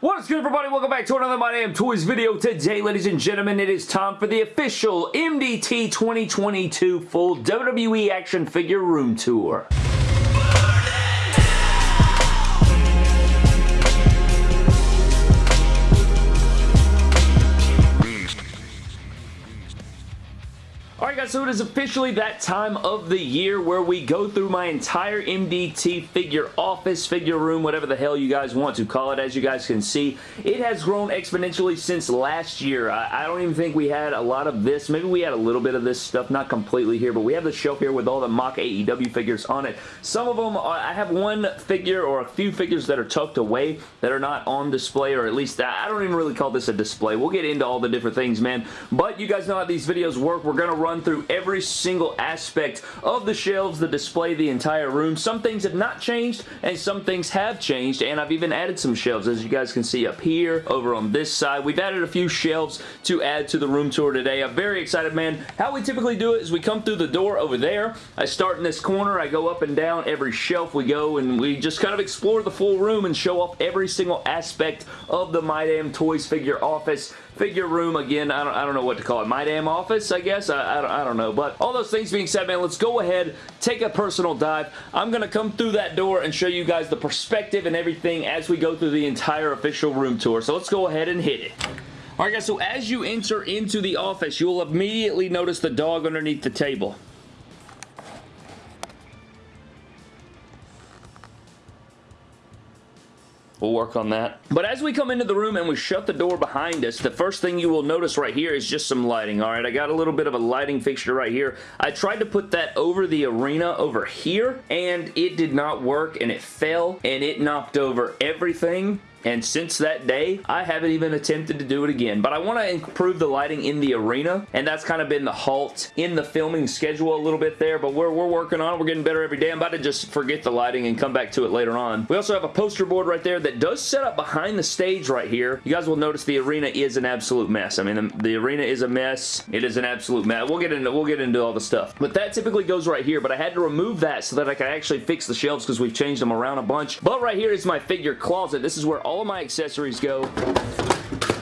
What is good everybody? Welcome back to another My Damn Toys video. Today, ladies and gentlemen, it is time for the official MDT 2022 full WWE action figure room tour. Guys, so it is officially that time of the year where we go through my entire MDT figure office, figure room, whatever the hell you guys want to call it. As you guys can see, it has grown exponentially since last year. I, I don't even think we had a lot of this. Maybe we had a little bit of this stuff, not completely here, but we have the shelf here with all the mock AEW figures on it. Some of them, are, uh, I have one figure or a few figures that are tucked away that are not on display, or at least I don't even really call this a display. We'll get into all the different things, man. But you guys know how these videos work. We're going to run run through every single aspect of the shelves, that display, the entire room. Some things have not changed and some things have changed and I've even added some shelves as you guys can see up here over on this side. We've added a few shelves to add to the room tour today. I'm very excited man. How we typically do it is we come through the door over there. I start in this corner. I go up and down every shelf we go and we just kind of explore the full room and show off every single aspect of the My Damn Toys figure office figure room again. I don't, I don't know what to call it. My damn office, I guess? I, I, don't, I don't know. But all those things being said, man, let's go ahead, take a personal dive. I'm going to come through that door and show you guys the perspective and everything as we go through the entire official room tour. So let's go ahead and hit it. Alright guys, so as you enter into the office, you will immediately notice the dog underneath the table. We'll work on that. But as we come into the room and we shut the door behind us, the first thing you will notice right here is just some lighting, alright? I got a little bit of a lighting fixture right here. I tried to put that over the arena over here, and it did not work, and it fell, and it knocked over everything and since that day, I haven't even attempted to do it again. But I want to improve the lighting in the arena, and that's kind of been the halt in the filming schedule a little bit there, but we're, we're working on it. We're getting better every day. I'm about to just forget the lighting and come back to it later on. We also have a poster board right there that does set up behind the stage right here. You guys will notice the arena is an absolute mess. I mean, the, the arena is a mess. It is an absolute mess. We'll get into we'll get into all the stuff. But that typically goes right here, but I had to remove that so that I could actually fix the shelves because we've changed them around a bunch. But right here is my figure closet. This is where all of my accessories go.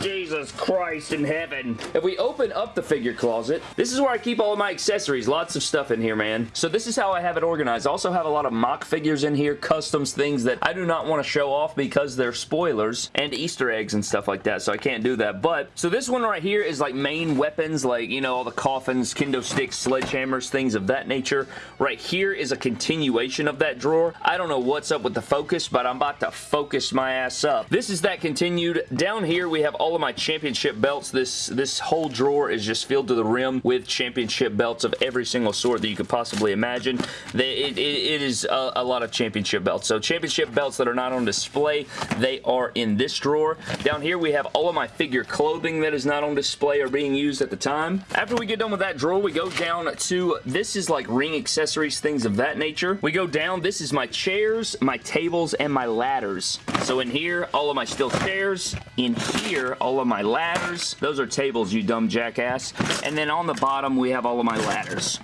Jesus Christ in heaven. If we open up the figure closet, this is where I keep all of my accessories. Lots of stuff in here, man. So this is how I have it organized. I also have a lot of mock figures in here, customs, things that I do not want to show off because they're spoilers and Easter eggs and stuff like that, so I can't do that. But, so this one right here is like main weapons, like, you know, all the coffins, kendo sticks, sledgehammers, things of that nature. Right here is a continuation of that drawer. I don't know what's up with the focus, but I'm about to focus my ass up. This is that continued. Down here, we have all of my championship belts. This, this whole drawer is just filled to the rim with championship belts of every single sort that you could possibly imagine. They, it, it, it is a, a, lot of championship belts. So championship belts that are not on display, they are in this drawer. Down here we have all of my figure clothing that is not on display or being used at the time. After we get done with that drawer, we go down to, this is like ring accessories, things of that nature. We go down, this is my chairs, my tables, and my ladders. So in here, all of my steel chairs. In here, all of my ladders. Those are tables, you dumb jackass. And then on the bottom, we have all of my ladders.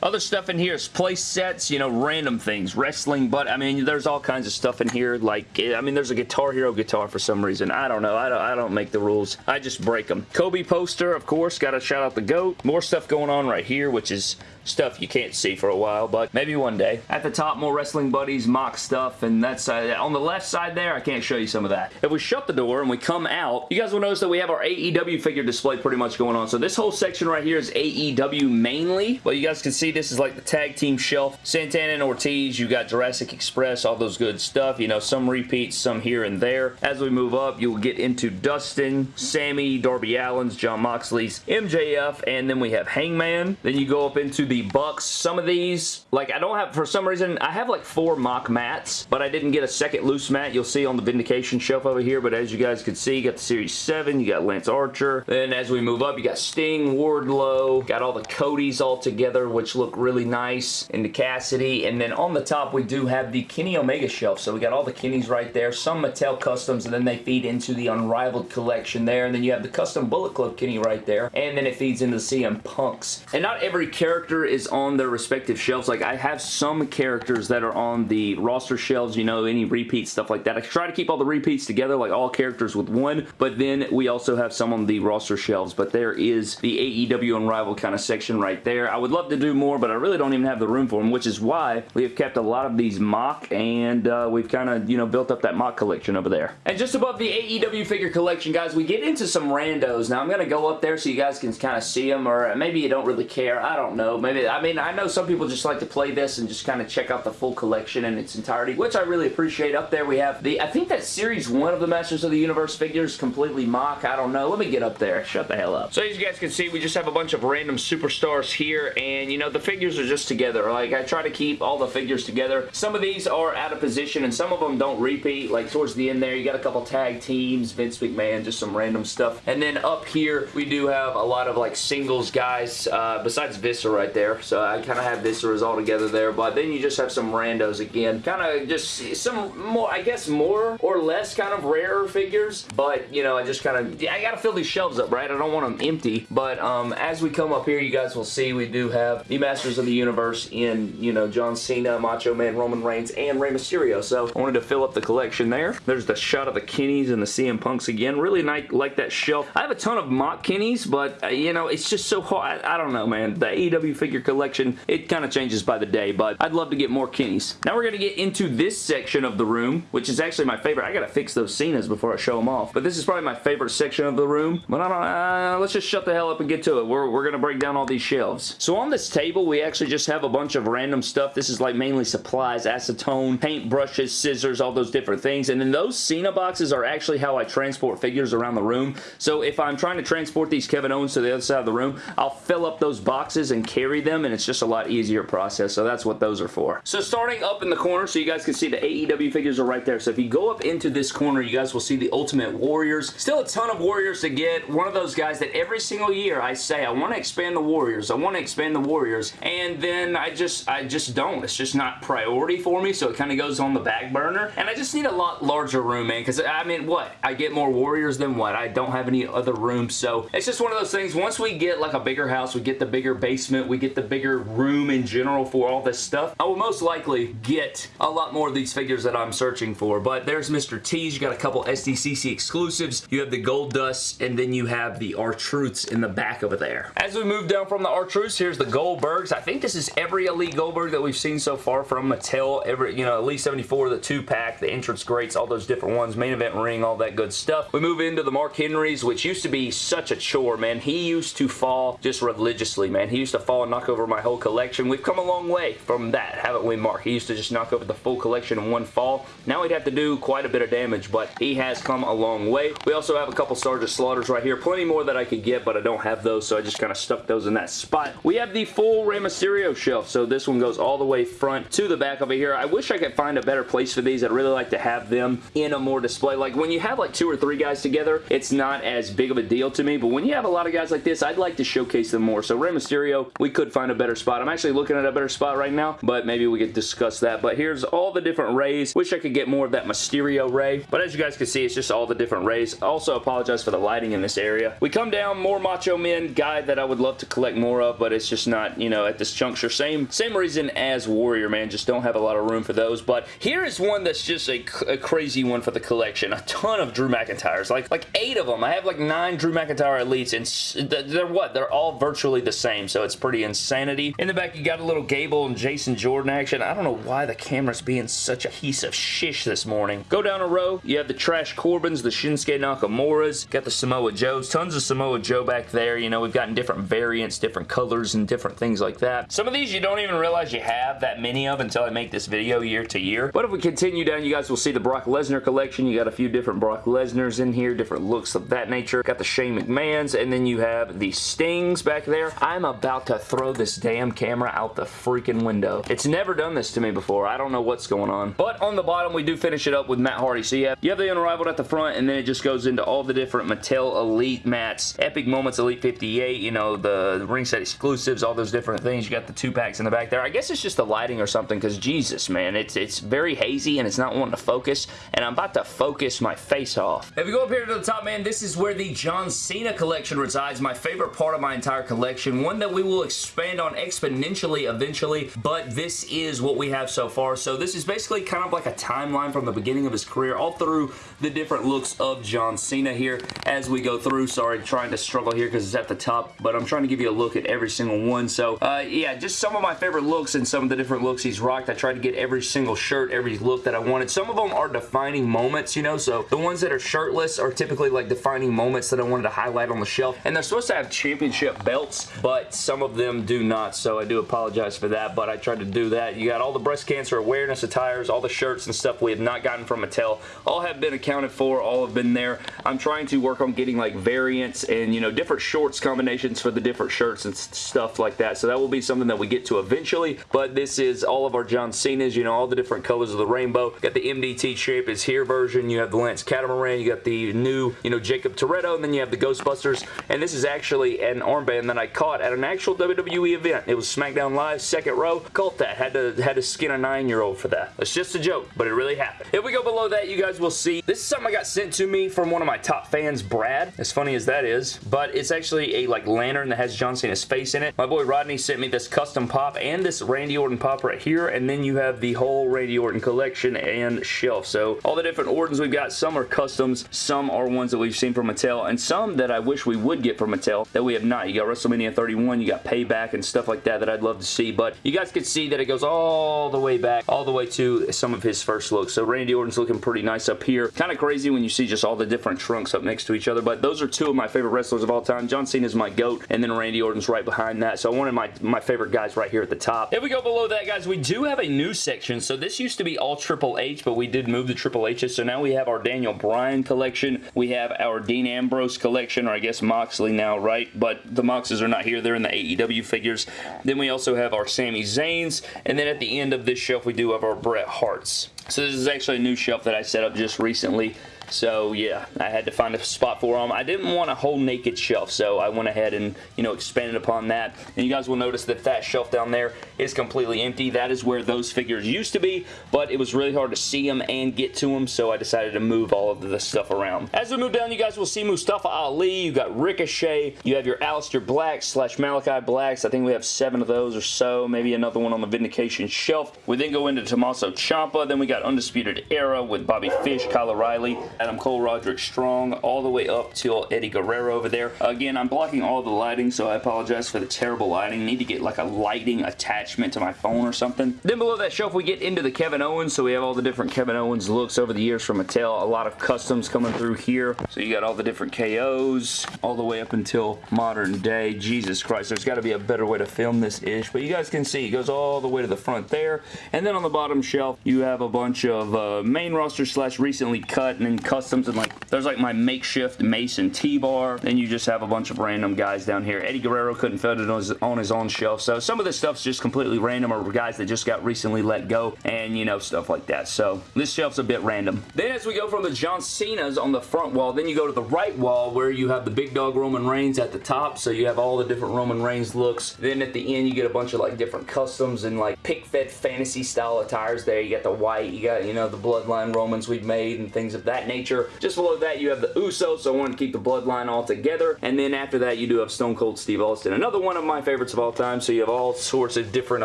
Other stuff in here is place sets, you know, random things. Wrestling, but I mean, there's all kinds of stuff in here. Like, eh, I mean, there's a Guitar Hero guitar for some reason. I don't know. I don't, I don't make the rules. I just break them. Kobe poster, of course. Got to shout out the GOAT. More stuff going on right here, which is stuff you can't see for a while, but maybe one day. At the top, more Wrestling Buddies mock stuff, and that's uh, on the left side there, I can't show you some of that. If we shut the door and we come out, you guys will notice that we have our AEW figure display pretty much going on. So this whole section right here is AEW mainly, but you guys can see this is like the tag team shelf. Santana and Ortiz, you got Jurassic Express, all those good stuff. You know, some repeats, some here and there. As we move up, you will get into Dustin, Sammy, Darby Allin's, Jon Moxley's, MJF, and then we have Hangman. Then you go up into the Bucks. Some of these, like I don't have, for some reason, I have like four mock Matts, but I didn't get a second loose Matt. You'll see on the Vindication shelf over here, but as you guys can see, you got the Series 7, you got Lance Archer. Then as we move up, you got Sting, Wardlow, got all the Codys all together, which look really nice, into Cassidy. And then on the top, we do have the Kenny Omega shelf. So we got all the Kennys right there, some Mattel Customs, and then they feed into the Unrivaled collection there. And then you have the Custom Bullet Club Kenny right there, and then it feeds into the CM Punks. And not every character is on their respective shelves. Like I have some characters that are on the roster shelves, you know, any repeats, stuff like that. I try to keep all the repeats together, like all characters with one, but then we also have some on the roster shelves, but there is the AEW Unrivaled kind of section right there. I would love to do more, but I really don't even have the room for them, which is why we have kept a lot of these mock, and uh, we've kind of, you know, built up that mock collection over there. And just above the AEW figure collection, guys, we get into some randos. Now, I'm going to go up there so you guys can kind of see them, or maybe you don't really care. I don't know. Maybe, I mean, I know some people just like to play this and just kind of check out the full collection in its entirety, which I really appreciate. Up there we have the, I think that Series 1 of the Masters of the Universe figures completely mock. I don't know. Let me get up there. Shut the hell up. So as you guys can see, we just have a bunch of random superstars here, and you know, the figures are just together. Like, I try to keep all the figures together. Some of these are out of position, and some of them don't repeat. Like, towards the end there, you got a couple tag teams, Vince McMahon, just some random stuff. And then up here, we do have a lot of, like, singles guys, uh, besides Viscera right there. So I kind of have Visceras all together there, but then you just have some randos again. Kind of just some more, I guess, more or less kind of rarer figures, but, you know, I just kind of, I gotta fill these shelves up, right? I don't want them empty, but um, as we come up here, you guys will see we do have the Masters of the Universe in, you know, John Cena, Macho Man, Roman Reigns, and Rey Mysterio, so I wanted to fill up the collection there. There's the shot of the Kennys and the CM Punks again. Really like, like that shelf. I have a ton of mock Kennys, but, uh, you know, it's just so hard. I, I don't know, man. The AEW figure collection, it kind of changes by the day, but I'd love to get more Kennys. Now we're going to get into this section of the room, which is actually my favorite. I got to fix those Cenas before I show them off, but this is probably my favorite section of the room, but I don't uh, let's just shut the hell up and get to it. We're, we're going to break down all these shelves. So on this table, we actually just have a bunch of random stuff. This is like mainly supplies, acetone, paint brushes, scissors, all those different things, and then those Cena boxes are actually how I transport figures around the room. So if I'm trying to transport these Kevin Owens to the other side of the room, I'll fill up those boxes and carry them, and it's just a lot easier process, so that's what those are for. So starting up in the corner, so you guys can see the AEW figures are right there. So if you go up into this corner, you guys will see the Ultimate Warriors. Still a ton of Warriors to get. One of those guys that every single year I say, I want to expand the Warriors. I want to expand the Warriors. And then I just, I just don't. It's just not priority for me, so it kind of goes on the back burner. And I just need a lot larger room, man, because, I mean, what? I get more Warriors than what? I don't have any other room, so it's just one of those things. Once we get, like, a bigger house, we get the bigger basement, we get the bigger room in general for all this stuff, I will most likely get a lot more of these figures that I'm searching for. But there's Mr. T's. You got a couple SDCC exclusives. You have the Goldust, and then you have the R-Truths in the back over there. As we move down from the R-Truths, here's the Goldbergs. I think this is every Elite Goldberg that we've seen so far from Mattel. Every, you know, Elite 74, the 2-pack, the entrance greats, all those different ones, main event ring, all that good stuff. We move into the Mark Henrys, which used to be such a chore, man. He used to fall just religiously, man. He used to fall knock over my whole collection. We've come a long way from that, haven't we, Mark? He used to just knock over the full collection in one fall. Now he'd have to do quite a bit of damage, but he has come a long way. We also have a couple Sergeant Slaughters right here. Plenty more that I could get, but I don't have those, so I just kind of stuck those in that spot. We have the full Rey Mysterio shelf, so this one goes all the way front to the back over here. I wish I could find a better place for these. I'd really like to have them in a more display. Like, when you have like two or three guys together, it's not as big of a deal to me, but when you have a lot of guys like this, I'd like to showcase them more. So Rey Mysterio, we could find a better spot. I'm actually looking at a better spot right now, but maybe we could discuss that. But here's all the different Reys. Wish I could get more of that Mysterio Rey, but as you guys can see, it's just all the different Reys. Also apologize for the lighting in this area. We come down, more Macho Men guy that I would love to collect more of, but it's just not, you know, at this juncture. Same, same reason as Warrior, man. Just don't have a lot of room for those. But here is one that's just a, a crazy one for the collection. A ton of Drew McIntyres. Like, like eight of them. I have like nine Drew McIntyre Elites, and they're what? They're all virtually the same, so it's pretty insanity. In the back, you got a little Gable and Jason Jordan action. I don't know why the camera's being such a piece of shish this morning. Go down a row. You have the Trash Corbins, the Shinsuke Nakamuras, got the Samoa Joes. Tons of Samoa Joe back there. You know, we've gotten different variants, different colors, and different things like that. Some of these you don't even realize you have that many of until I make this video year to year. But if we continue down, you guys will see the Brock Lesnar collection. You got a few different Brock Lesnars in here, different looks of that nature. Got the Shane McMahons, and then you have the Stings back there. I'm about to throw this damn camera out the freaking window. It's never done this to me before. I don't know what's going on. But on the bottom, we do finish it up with Matt Hardy. So you have, you have the Unrivaled at the front, and then it just goes into all the different Mattel Elite Matts. Epic Moments Elite 58, you know, the ringside exclusives, all those different things. You got the two packs in the back there. I guess it's just the lighting or something, because Jesus, man, it's, it's very hazy, and it's not wanting to focus, and I'm about to focus my face off. If you go up here to the top, man, this is where the John Cena collection resides. My favorite part of my entire collection. One that we will expand on exponentially eventually, but this is what we have so far. So this is basically kind of like a timeline from the beginning of his career all through the different looks of John Cena here as we go through. Sorry, trying to struggle here because it's at the top, but I'm trying to give you a look at every single one. So uh, yeah, just some of my favorite looks and some of the different looks he's rocked. I tried to get every single shirt, every look that I wanted. Some of them are defining moments, you know, so the ones that are shirtless are typically like defining moments that I wanted to highlight on the shelf, and they're supposed to have championship belts, but some of them do not, so I do apologize for that, but I tried to do that. You got all the breast cancer awareness attires, all the shirts and stuff we have not gotten from Mattel, all have been accounted for, all have been there. I'm trying to work on getting like variants and, you know, different shorts combinations for the different shirts and stuff like that, so that will be something that we get to eventually, but this is all of our John Cena's, you know, all the different colors of the rainbow. Got the MDT Champ is here version, you have the Lance Catamaran, you got the new, you know, Jakob Toretto, and then you have the Ghostbusters, and this is actually an armband that I caught at an actual WWE event. It was SmackDown Live, second row. Caught that. Had to, had to skin a nine-year-old for that. It's just a joke, but it really happened. If we go below that, you guys will see. This is something I got sent to me from one of my top fans, Brad. As funny as that is, but it's actually a like lantern that has John Cena's face in it. My boy Rodney sent me this custom pop and this Randy Orton pop right here, and then you have the whole Randy Orton collection and shelf. So all the different Ortons we've got, some are customs, some are ones that we've seen from Mattel, and some that I wish we would get from Mattel that we have not. You got WrestleMania 31, you got Payback and stuff like that that I'd love to see, but you guys can see that it goes all the way back, all the way to some of his first looks. So Randy Orton's looking pretty nice up here. Kind of crazy when you see just all the different trunks up next to each other, but those are two of my favorite wrestlers of all time. John Cena is my GOAT, and then Randy Orton's right behind that, so one of my, my favorite guys right here at the top. If we go below that, guys, we do have a new section. So this used to be all Triple H, but we did move the Triple H's, so now we have our Daniel Bryan collection. We have our Dean Ambrose collection, or I guess Moxley now, right? But the Moxes are not here. They're in the AEW figures. Then we also have our Sami Zayn's, and then at the end of this shelf, we do have our Bret Hart's. So this is actually a new shelf that I set up just recently. So yeah, I had to find a spot for them. I didn't want a whole naked shelf, so I went ahead and, you know, expanded upon that. And you guys will notice that that shelf down there is completely empty. That is where those figures used to be, but it was really hard to see them and get to them, so I decided to move all of the stuff around. As we move down, you guys will see Mustafa Ali. You got Ricochet. You have your Aleister Black slash Malachi Blacks. I think we have seven of those or so. Maybe another one on the Vindication shelf. We then go into Tommaso Ciampa. Then we got Undisputed Era with Bobby Fish, Kyle O'Reilly, Adam Cole, Roderick Strong, all the way up till Eddie Guerrero over there. Again, I'm blocking all the lighting, so I apologize for the terrible lighting. Need to get like a lighting attachment to my phone or something. Then below that shelf, we get into the Kevin Owens, so we have all the different Kevin Owens looks over the years from Mattel. A lot of customs coming through here. So you got all the different KOs, all the way up until modern day. Jesus Christ, there's got to be a better way to film this ish, but you guys can see it goes all the way to the front there. And then on the bottom shelf, you have a bunch of uh, main roster slash recently cut and then customs and like there's like my makeshift Mace and T-bar. Then you just have a bunch of random guys down here. Eddie Guerrero couldn't fit it on his, on his own shelf. So some of this stuff's just completely random or guys that just got recently let go and you know stuff like that. So this shelf's a bit random. Then as we go from the John Cena's on the front wall, then you go to the right wall where you have the big dog Roman Reigns at the top. So you have all the different Roman Reigns looks. Then at the end you get a bunch of like different customs and like pic fed fantasy style attires there. You got the white, you got you know the bloodline Romans we've made and things of that nature. Just below that you have the Usos, so I wanted to keep the bloodline all together. And then after that you do have Stone Cold Steve Austin. Another one of my favorites of all time, so you have all sorts of different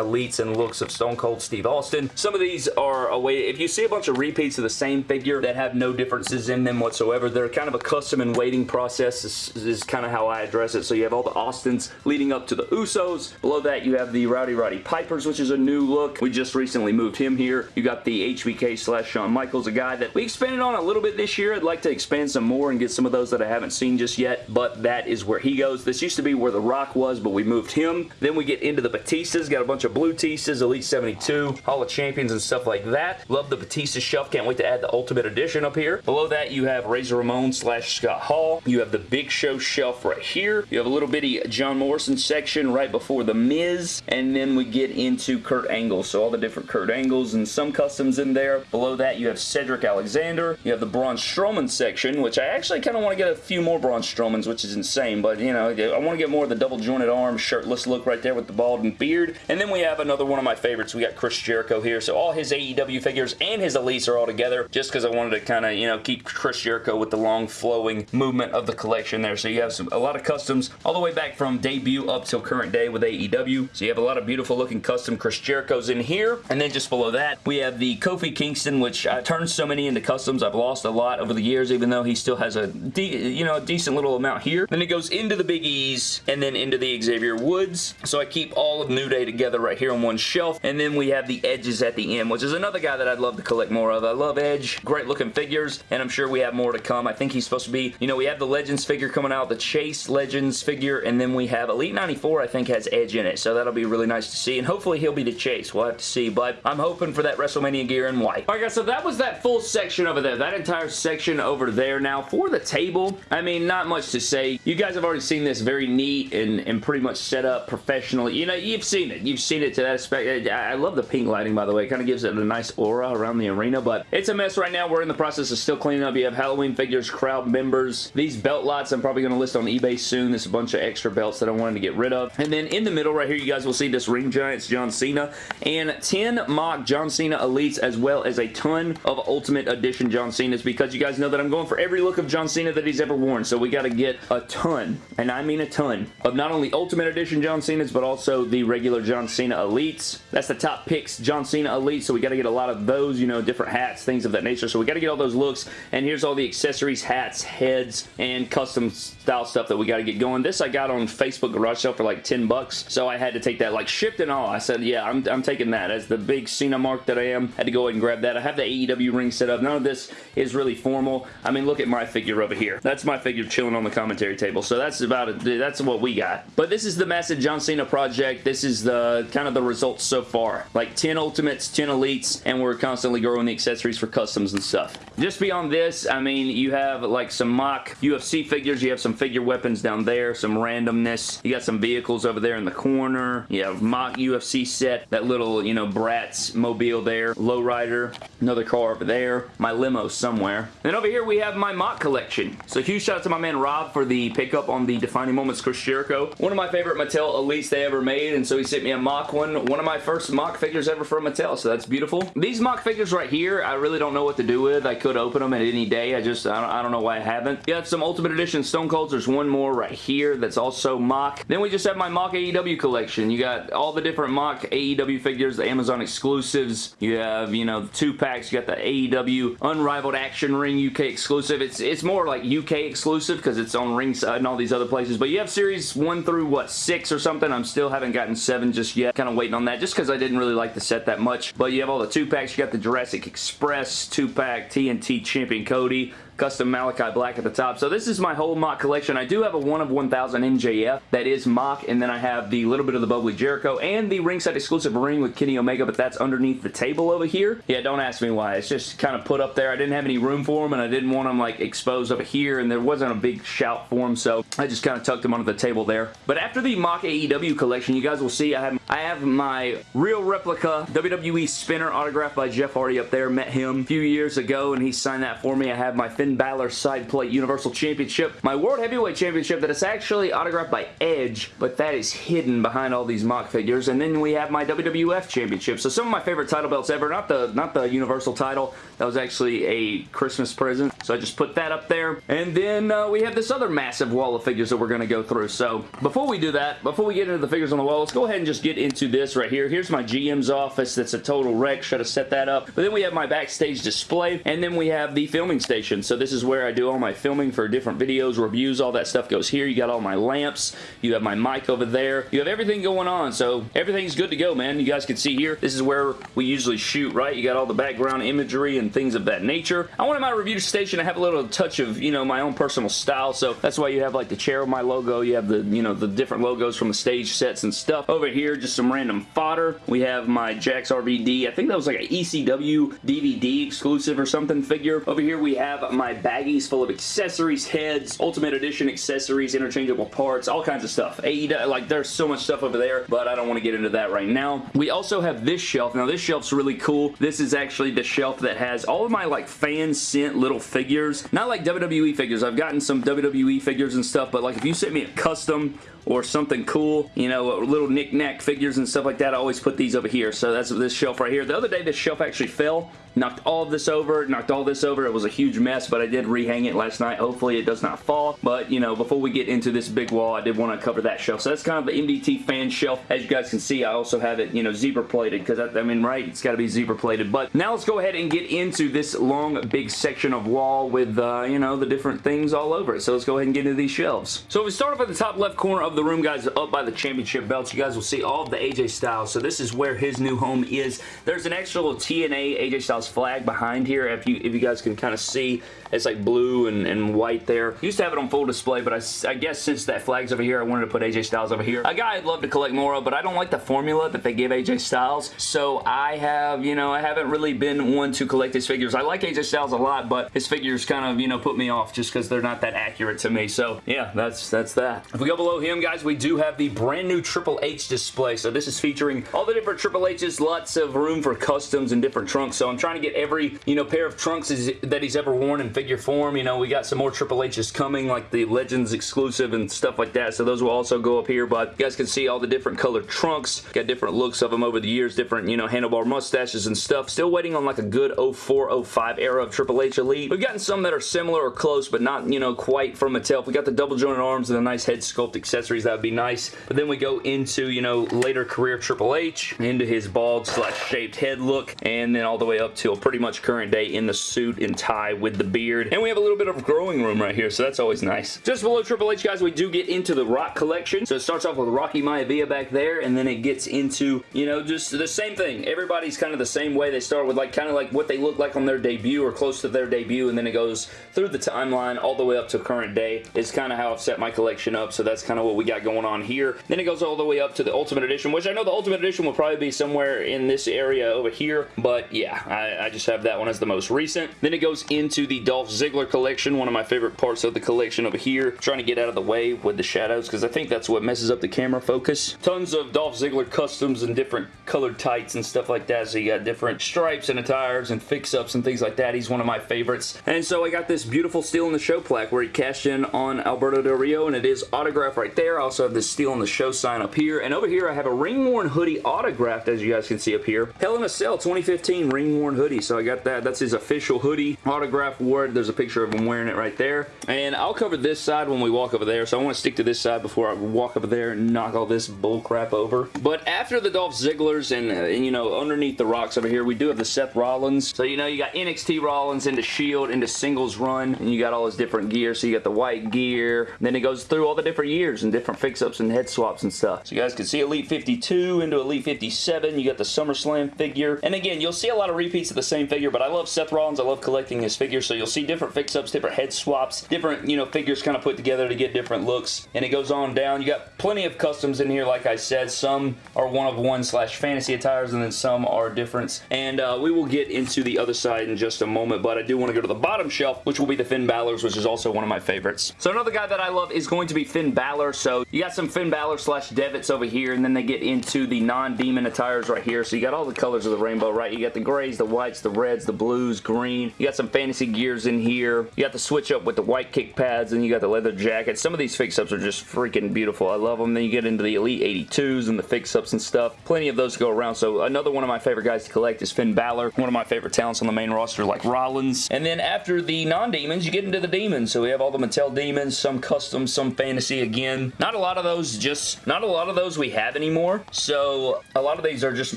elites and looks of Stone Cold Steve Austin. Some of these are a way, if you see a bunch of repeats of the same figure that have no differences in them whatsoever, they're kind of a custom and waiting process is, is kind of how I address it. So you have all the Austins leading up to the Usos. Below that you have the Rowdy Roddy Pipers, which is a new look. We just recently moved him here. You got the HBK slash Shawn Michaels, a guy that we expanded on a little bit this year. I'd like to expand some more and get some of those that I haven't seen just yet, but that is where he goes. This used to be where The Rock was, but we moved him. Then we get into the Batistas. Got a bunch of blue Batistas, Elite 72, Hall of Champions and stuff like that. Love the Batista shelf. Can't wait to add the Ultimate Edition up here. Below that, you have Razor Ramon slash Scott Hall. You have the Big Show shelf right here. You have a little bitty John Morrison section right before The Miz, and then we get into Kurt Angle. So all the different Kurt Angles and some customs in there. Below that, you have Cedric Alexander. You have the Braun Strowman section, which I actually kind of want to get a few more Braun Strowmans, which is insane, but, you know, I want to get more of the double jointed arm, shirtless look right there with the bald and beard. And then we have another one of my favorites. We got Chris Jericho here, so all his AEW figures and his Elites are all together, just because I wanted to kind of, you know, keep Chris Jericho with the long flowing movement of the collection there. So you have some a lot of customs all the way back from debut up till current day with AEW. So you have a lot of beautiful looking custom Chris Jerichos in here. And then just below that, we have the Kofi Kingston, which I turned so many into customs. I've lost a lot over the years, even though he still has a, you know, a decent little amount here. Then it goes into the Big E's and then into the Xavier Woods. So I keep all of New Day together right here on one shelf. And then we have the Edges at the end, which is another guy that I'd love to collect more of. I love Edge. Great looking figures. And I'm sure we have more to come. I think he's supposed to be, you know, we have the Legends figure coming out, the Chase Legends figure, and then we have Elite 94, I think, has Edge in it. So that'll be really nice to see. And hopefully he'll be the Chase. We'll have to see. But I'm hoping for that WrestleMania gear in white. Alright guys, so that was that full section over there. That entire section over there. Now, for the table, I mean, not much to say. You guys have already seen this very neat and, and pretty much set up professionally. You know, you've seen it. You've seen it to that aspect. I love the pink lighting, by the way. It kind of gives it a nice aura around the arena, but it's a mess right now. We're in the process of still cleaning up. You have Halloween figures, crowd members. These belt lots I'm probably going to list on eBay soon. There's a bunch of extra belts that I wanted to get rid of. And then in the middle right here, you guys will see this Ring Giants John Cena and 10 mock John Cena Elites as well as a ton of Ultimate Edition John Cena's because you guys know that I'm going for every look of John Cena that he's ever worn. So we got to get a ton, and I mean a ton, of not only Ultimate Edition John Cena's but also the regular John Cena Elites. That's the top picks John Cena Elite, so we got to get a lot of those, you know, different hats, things of that nature. So we got to get all those looks, and here's all the accessories, hats, heads, and custom style stuff that we got to get going. This I got on Facebook garage sale for like 10 bucks, so I had to take that, like shipped and all. I said, yeah, I'm, I'm taking that as the big Cena mark that I am. Had to go ahead and grab that. I have the AEW ring set up. None of this is really formal. I mean, look at my figure over here. That's my figure chilling on the commentary table, so that's about it. That's what we got. But this is the massive John Cena project. This is the kind of the results so far. Like 10 Ultimates, 10 Elites, and we're constantly growing the accessories for customs and stuff. Just beyond this, I mean, you have like some mock UFC figures. You have some figure weapons down there, some randomness. You got some vehicles over there in the corner. You have mock UFC set, that little, you know, Bratz mobile there, lowrider, another car over there, my limo somewhere. And over here we have my mock collection. So huge shout out to my man Rob for the pickup on the Defining Moments Chris Jericho. One of my favorite Mattel Elites they ever made, and so he sent me a mock one. One of my first mock figures ever from Mattel, so that's beautiful. These mock figures right here, I really don't know what to do with. I could open them at any day. I just, I don't, I don't know why I haven't. You got some Ultimate Edition Stone Colds. There's one more right here that's also mock. Then we just have my mock AEW collection. You got all the different mock AEW figures, the Amazon exclusives. You have, you know, two packs. You got the AEW Unrivaled Action Ring UK exclusive. It's it's more like UK exclusive because it's on ringside and all these other places. But you have series one through, what, six or something? I'm still haven't gotten seven just yet. Kind of waiting on that just because I didn't really like the set that much. But you have all the two packs. You got the Jurassic Express two pack TNT Champion Cody custom Malachi Black at the top. So this is my whole mock collection. I do have a 1 of 1000 MJF that is mock, and then I have the little bit of the Bubbly Jericho and the ringside exclusive ring with Kenny Omega, but that's underneath the table over here. Yeah, don't ask me why. It's just kind of put up there. I didn't have any room for them, and I didn't want them like exposed over here, and there wasn't a big shout for them, so I just kind of tucked them under the table there. But after the mock AEW collection, you guys will see I have, I have my real replica WWE spinner autographed by Jeff Hardy up there. Met him a few years ago, and he signed that for me. I have my Finn Balor side plate Universal Championship. My World Heavyweight Championship that is actually autographed by Edge, but that is hidden behind all these mock figures. And then we have my WWF Championship. So some of my favorite title belts ever. Not the, not the Universal title. That was actually a Christmas present. So I just put that up there. And then uh, we have this other massive wall of figures that we're going to go through. So before we do that, before we get into the figures on the wall, let's go ahead and just get into this right here. Here's my GM's office. That's a total wreck. Should have set that up. But then we have my backstage display. And then we have the filming station. So this is where I do all my filming for different videos, reviews, all that stuff goes here. You got all my lamps. You have my mic over there. You have everything going on, so everything's good to go, man. You guys can see here, this is where we usually shoot, right? You got all the background imagery and things of that nature. I wanted my review station to have a little touch of, you know, my own personal style, so that's why you have like the chair with my logo. You have the, you know, the different logos from the stage sets and stuff. Over here, just some random fodder. We have my Jakks RVD. I think that was like an ECW DVD exclusive or something figure. Over here, we have my bag baggies full of accessories, heads, Ultimate Edition accessories, interchangeable parts, all kinds of stuff. AEW, like there's so much stuff over there, but I don't want to get into that right now. We also have this shelf. Now this shelf's really cool. This is actually the shelf that has all of my like fan sent little figures. Not like WWE figures. I've gotten some WWE figures and stuff, but like if you sent me a custom or something cool, you know, little knick-knack figures and stuff like that, I always put these over here. So that's this shelf right here. The other day, this shelf actually fell knocked all of this over, knocked all this over. It was a huge mess, but I did rehang it last night. Hopefully it does not fall, but you know, before we get into this big wall, I did want to cover that shelf. So that's kind of the MDT fan shelf. As you guys can see, I also have it, you know, zebra plated because I, I mean, right, it's got to be zebra plated. But now let's go ahead and get into this long, big section of wall with, uh, you know, the different things all over it. So let's go ahead and get into these shelves. So if we start off at the top left corner of the room, guys, up by the championship belts, you guys will see all of the AJ Styles. So this is where his new home is. There's an extra little TNA AJ Styles flag behind here. If you, if you guys can kind of see, it's like blue and, and white there. Used to have it on full display, but I, I guess since that flag's over here, I wanted to put AJ Styles over here. A guy I'd love to collect more of, but I don't like the formula that they give AJ Styles. So I have, you know, I haven't really been one to collect his figures. I like AJ Styles a lot, but his figures kind of, you know, put me off just because they're not that accurate to me. So yeah, that's that's that. If we go below him, guys, we do have the brand new Triple H display. So this is featuring all the different Triple H's, lots of room for customs and different trunks. So I'm trying to get every, you know, pair of trunks that he's ever worn in figure form. You know, we got some more Triple H's coming, like the Legends exclusive and stuff like that. So those will also go up here, but you guys can see all the different colored trunks. Got different looks of them over the years, different, you know, handlebar mustaches and stuff. Still waiting on like a good 04, 05 era of Triple H Elite. We've gotten some that are similar or close, but not, you know, quite from Mattel. We got the double jointed arms and the nice head sculpt that would be nice. But then we go into, you know, later career Triple H, into his bald slash shaped head look, and then all the way up till pretty much current day in the suit and tie with the beard. And we have a little bit of growing room right here, so that's always nice. Just below Triple H, guys, we do get into the Rock collection. So it starts off with Rocky Maivia back there, and then it gets into, you know, just the same thing. Everybody's kind of the same way. They start with like kind of like what they look like on their debut or close to their debut, and then it goes through the timeline all the way up to current day. Is kind of how I've set my collection up, so that's kind of what we got going on here. Then it goes all the way up to the Ultimate Edition, which I know the Ultimate Edition will probably be somewhere in this area over here, but yeah, I, I just have that one as the most recent. Then it goes into the Dolph Ziggler collection, one of my favorite parts of the collection over here. Trying to get out of the way with the shadows, because I think that's what messes up the camera focus. Tons of Dolph Ziggler customs and different colored tights and stuff like that, so you got different stripes and attires and fix-ups and things like that. He's one of my favorites. And so I got this beautiful Steel in the Show plaque where he cashed in on Alberto Del Rio, and it is autographed right there. I also have this Steel in the Show sign up here, and over here I have a ring-worn hoodie autographed, as you guys can see up here. Hell in a Cell 2015 ring-worn hoodie, so I got that. That's his official hoodie. Autograph wore There's a picture of him wearing it right there. And I'll cover this side when we walk over there, so I want to stick to this side before I walk over there and knock all this bull crap over. But after the Dolph Zigglers and, uh, and, you know, underneath the rocks over here, we do have the Seth Rollins. So, you know, you got NXT Rollins into Shield, into Singles Run, and you got all his different gear. So you got the white gear. Then it goes through all the different years and different fix-ups and head swaps and stuff. So you guys can see Elite 52 into Elite 57. You got the SummerSlam figure. And again, you'll see a lot of repeats of the same figure, but I love Seth Rollins. I love collecting his figures. So you'll see different fix-ups, different head swaps, different, you know, figures kind of put together to get different looks. And it goes on down. You got plenty of customs in here, like I said. Some are one-of-one slash fantasy attires, and then some are different. And uh, we will get into the other side in just a moment, but I do want to go to the bottom shelf, which will be the Finn Balor's, which is also one of my favorites. So another guy that I love is going to be Finn Balor. So you got some Finn Balor slash Devitts over here, and then they get into the non-demon attires right here. So you got all the colors of the rainbow, right? You got the grays, the whites, the reds, the blues, green. You got some fantasy gears in here. You got the switch up with the white kick pads, and you got the leather jacket. Some of these fix-ups are just freaking beautiful. I love them. Then you get into the Elite 82s and the fix-ups and stuff. Plenty of those go around. So another one of my favorite guys to collect is Finn Balor. One of my favorite talents on the main roster like Rollins. And then after the non-demons, you get into the demons. So we have all the Mattel demons, some custom, some fantasy again. Not a lot of those just, not a lot of those we have anymore. So a lot of these are just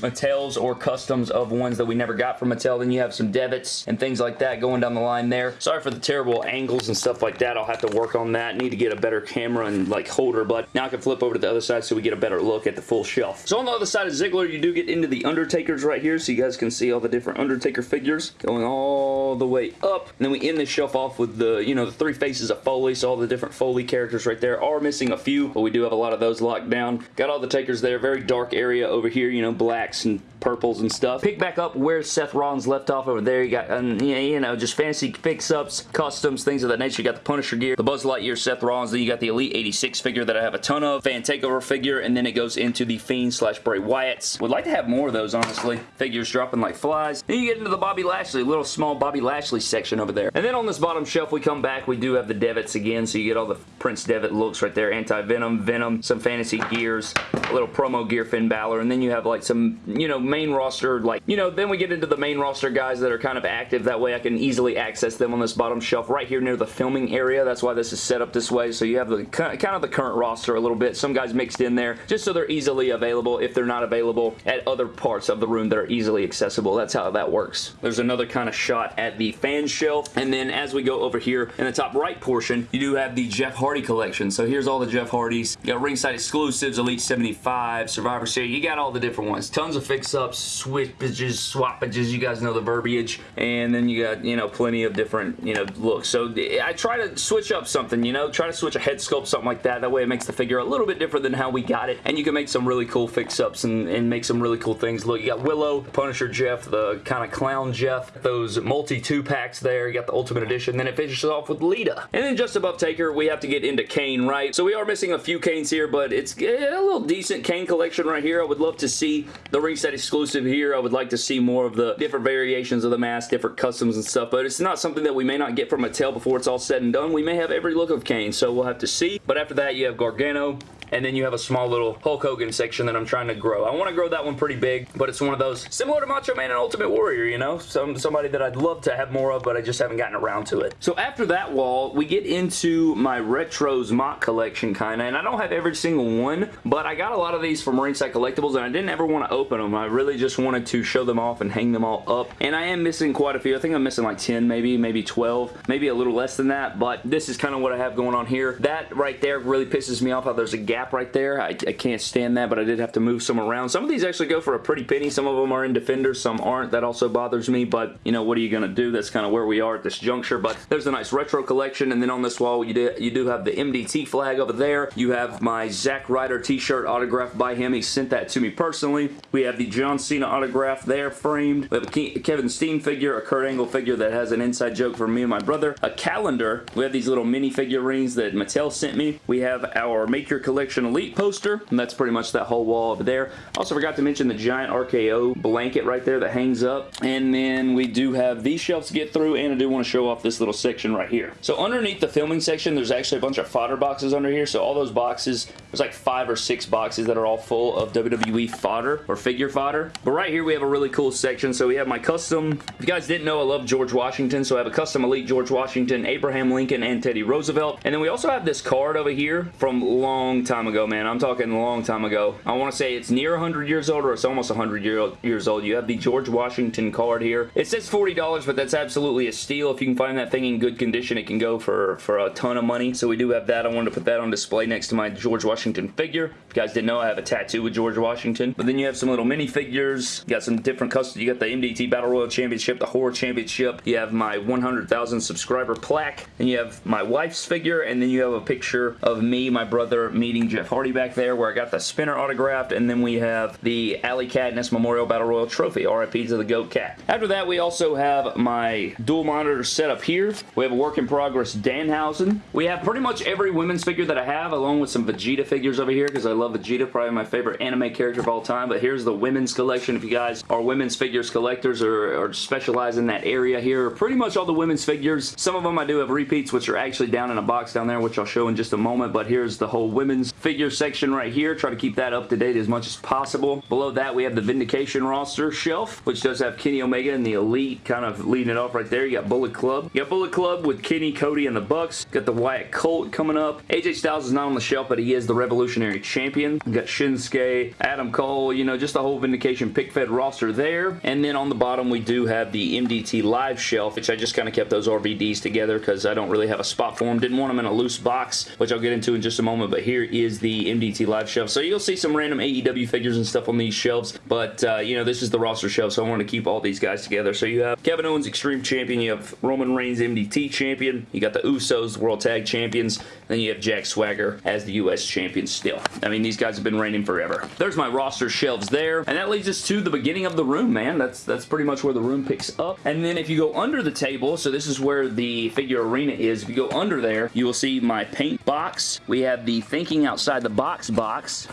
Mattel's or customs of ones that we never got from Mattel. Then you have some Devitts and things like that going down the line there. Sorry for the terrible angles and stuff like that. I'll have to work on that. Need to get a better camera and like holder, but now I can flip over to the other side so we get a better look at the full shelf. So on the other side of Ziggler, you do get into the Undertakers right here, so you guys can see all the different Undertaker figures going all the way up. And then we end this shelf off with the, you know, the three faces of Foley, so all the different Foley characters right there are missing a few, but we do have a lot of those locked down. Got all the takers there. Very dark area over here, you know, blacks and purples and stuff. Pick back up where Seth Rollins left off over there. You got, um, you know, just fancy fix-ups, customs, things of that nature. You got the Punisher gear, the Buzz Lightyear Seth Rollins, then you got the Elite 86 figure that I have a ton of, fan takeover figure, and then it goes into the Fiend slash Bray Wyatt's. Would like to have more of those, honestly. Figures dropping like flies. Then you get into the Bobby Lashley, little small Bobby Lashley section over there. And then on this bottom shelf, we come back, we do have the Devitts again, so you get all the Prince Devitt looks right there. Uh, Anti-Venom, Venom, some fantasy gears, a little promo gear Finn Balor, and then you have like some, you know, main roster, like, you know, then we get into the main roster guys that are kind of active. That way I can easily access them on this bottom shelf right here near the filming area. That's why this is set up this way. So you have the kind of the current roster a little bit. Some guys mixed in there just so they're easily available if they're not available at other parts of the room that are easily accessible. That's how that works. There's another kind of shot at the fan shelf. And then as we go over here in the top right portion, you do have the Jeff Hardy collection. So here's all the Jeff Hardys. You got ringside exclusives, Elite 75, Survivor Series. You got all the different ones. Tons of fix-ups, switchages, swappages. You guys know the verbiage. And then you got, you know, plenty of different, you know, looks. So I try to switch up something, you know, try to switch a head sculpt, something like that. That way it makes the figure a little bit different than how we got it. And you can make some really cool fix-ups and, and make some really cool things. Look, you got Willow, Punisher Jeff, the kind of clown Jeff, those multi two packs there. You got the Ultimate Edition. Then it finishes off with Lita. And then just above Taker, we have to get into Kane, right? So we are missing a few Kanes here, but it's a little decent Kane collection right here. I would love to see the ringside exclusive here. I would like to see more of the different variations of the mask, different customs and stuff, but it's not something that we may not get from Mattel before it's all said and done. We may have every look of Kane, so we'll have to see. But after that, you have Gargano, and then you have a small little Hulk Hogan section that I'm trying to grow. I want to grow that one pretty big, but it's one of those similar to Macho Man and Ultimate Warrior, you know? Some Somebody that I'd love to have more of, but I just haven't gotten around to it. So after that wall, we get into my Retros mock collection, kind of, and I don't have every single one, but I got a lot of these from Ringside Collectibles, and I didn't ever want to open them. I really just wanted to show them off and hang them all up, and I am missing quite a few. I think I'm missing like 10 maybe, maybe 12, maybe a little less than that, but this is kind of what I have going on here. That right there really pisses me off how there's a gap right there. I, I can't stand that, but I did have to move some around. Some of these actually go for a pretty penny. Some of them are in Defenders, some aren't. That also bothers me, but you know, what are you going to do? That's kind of where we are at this juncture, but there's a nice retro collection, and then on this wall, you do, you do have the MDT flag over there. You have my Zack Ryder t-shirt autographed by him. He sent that to me personally. We have the John Cena autograph there framed. We have a Kevin Steen figure, a Kurt Angle figure that has an inside joke for me and my brother. A calendar. We have these little mini figurines that Mattel sent me. We have our Make Your Collection Elite poster, and that's pretty much that whole wall over there. Also forgot to mention the giant RKO blanket right there that hangs up. And then we do have these shelves to get through, and I do want to show off this little section right here. So underneath the filming section, there's actually a bunch of fodder boxes under here. So all those boxes, there's like five or six boxes that are all full of WWE fodder or figure fodder. But right here, we have a really cool section. So we have my custom, if you guys didn't know, I love George Washington. So I have a custom Elite George Washington, Abraham Lincoln, and Teddy Roosevelt. And then we also have this card over here from long time ago, man. I'm talking a long time ago. I want to say it's near 100 years old or it's almost 100 year, years old. You have the George Washington card here. It says $40, but that's absolutely a steal. If you can find that thing in good condition, it can go for, for a ton of money. So we do have that. I wanted to put that on display next to my George Washington figure. If you guys didn't know, I have a tattoo with George Washington. But then you have some little minifigures. You got some different custom. You got the MDT Battle Royal Championship, the Horror Championship. You have my 100,000 subscriber plaque. And you have my wife's figure. And then you have a picture of me, my brother, meeting Jeff Hardy back there where I got the spinner autographed. And then we have the Alley Cadness Memorial Battle Royal Trophy. RIP to the GOAT Cat. After that, we also have my dual monitor set up here. We have a work in progress Danhausen. We have pretty much every women's figure that I have along with some Vegeta figures over here because I love Vegeta, probably my favorite anime character of all time. But here's the women's collection if you guys are women's figures collectors or, or specialize in that area here. Pretty much all the women's figures. Some of them I do have repeats which are actually down in a box down there which I'll show in just a moment. But here's the whole women's figure section right here. Try to keep that up to date as much as possible. Below that we have the Vindication roster shelf which does have Kenny Omega and the Elite kind of leading it off right there. You got Bullet Club. You got Bullet Club with Kenny, Cody, and the Bucks. Got the Wyatt Colt coming up. AJ Styles is not on the shelf, but he is the Revolutionary Champion. You got Shinsuke, Adam Cole, you know, just the whole Vindication pic fed roster there. And then on the bottom, we do have the MDT Live shelf, which I just kind of kept those RVDs together because I don't really have a spot for them. Didn't want them in a loose box, which I'll get into in just a moment, but here is the MDT Live shelf. So you'll see some random AEW figures and stuff on these shelves, but, uh, you know, this is the roster shelf, so I want to keep all these guys together. So you have Kevin Owens Extreme Champion, you have Roman Reigns MDT Champion, you got the Usos World Tag Champions, then you have Jack Swagger as the U.S. champion still. I mean, these guys have been reigning forever. There's my roster shelves there, and that leads us to the beginning of the room, man. That's, that's pretty much where the room picks up. And then if you go under the table, so this is where the figure arena is, if you go under there, you will see my paint box. We have the Thinking Outside the Box box.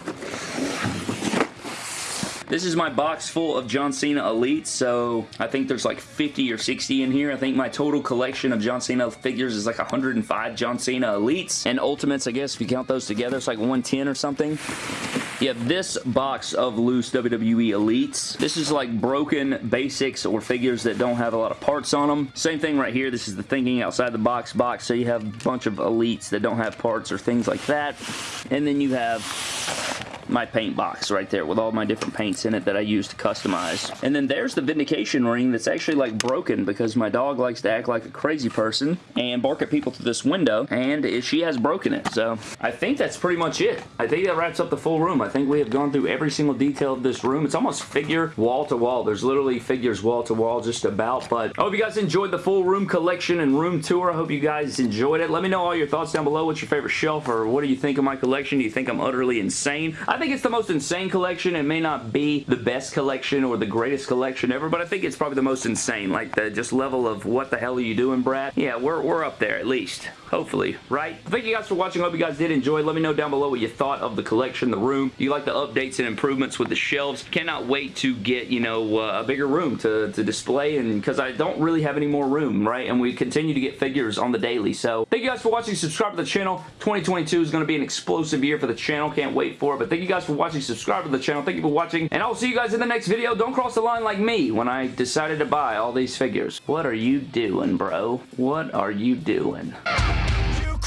This is my box full of John Cena Elites, so I think there's like 50 or 60 in here. I think my total collection of John Cena figures is like 105 John Cena Elites, and Ultimates, I guess, if you count those together, it's like 110 or something. You have this box of loose WWE Elites. This is like broken basics or figures that don't have a lot of parts on them. Same thing right here. This is the thinking outside the box box. So you have a bunch of Elites that don't have parts or things like that. And then you have my paint box right there with all my different paints in it that I use to customize. And then there's the Vindication ring that's actually like broken because my dog likes to act like a crazy person and bark at people through this window and she has broken it. So I think that's pretty much it. I think that wraps up the full room. I think we have gone through every single detail of this room. It's almost figure wall to wall. There's literally figures wall to wall just about. But I hope you guys enjoyed the full room collection and room tour. I hope you guys enjoyed it. Let me know all your thoughts down below. What's your favorite shelf or what do you think of my collection? Do you think I'm utterly insane? Think it's the most insane collection. It may not be the best collection or the greatest collection ever, but I think it's probably the most insane. Like the just level of what the hell are you doing, Brad? Yeah, we're, we're up there at least. Hopefully, right? Thank you guys for watching. hope you guys did enjoy. Let me know down below what you thought of the collection, the room. Do you like the updates and improvements with the shelves? Cannot wait to get, you know, uh, a bigger room to, to display and because I don't really have any more room, right? And we continue to get figures on the daily. So thank you guys for watching. Subscribe to the channel. 2022 is going to be an explosive year for the channel. Can't wait for it. But thank you you guys for watching. Subscribe to the channel. Thank you for watching. And I'll see you guys in the next video. Don't cross the line like me when I decided to buy all these figures. What are you doing, bro? What are you doing? You